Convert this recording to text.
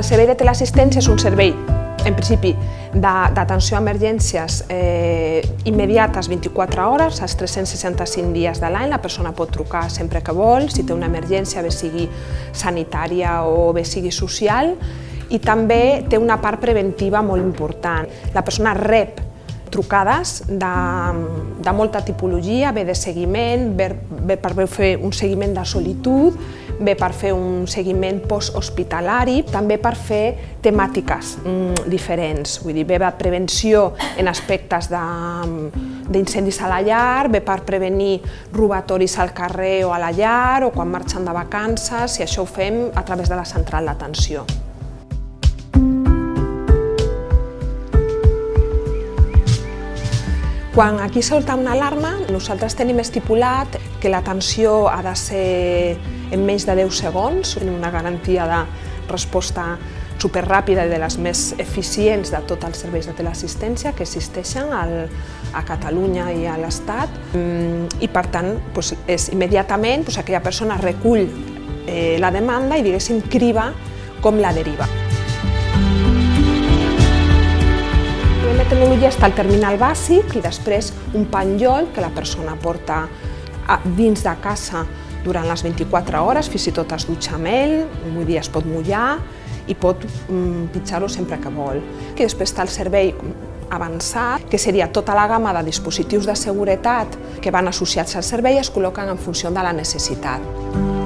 El servei de teleassistència és un servei en principi, d'atenció a emergències eh, immediates 24 hores, als 365 dies de l'any, la persona pot trucar sempre que vol, si té una emergència, bé sigui sanitària o bé sigui social, i també té una part preventiva molt important. La persona rep trucades de, de molta tipologia, ve de seguiment, ve, ve per fer un seguiment de solitud, ve per fer un seguiment post-hospitalari, també per fer temàtiques mm, diferents, vull dir, ve de prevenció en aspectes d'incendis a la llar, ve per prevenir robatoris al carrer o a la llar o quan marxen de vacances, i això ho fem a través de la central d'atenció. Quan aquí solta una alarma, nosaltres tenim estipulat que l'atenció ha de ser en menys de 10 segons, una garantia de resposta superràpida i de les més eficients de tots els serveis de teleassistència que existeixen al, a Catalunya i a l'Estat mm, i per tant doncs, és immediatament doncs, aquella persona recull eh, la demanda i diguéssim criba com la deriva. Tecnologia està el terminal bàsic i després un penjoll que la persona porta dins de casa durant les 24 hores, fins i tot es dutxa amb ell, vull dir, es pot mullar i pot mm, pitjar-ho sempre que vol. I després està el servei avançat, que seria tota la gamma de dispositius de seguretat que van associats al servei i es col·loquen en funció de la necessitat.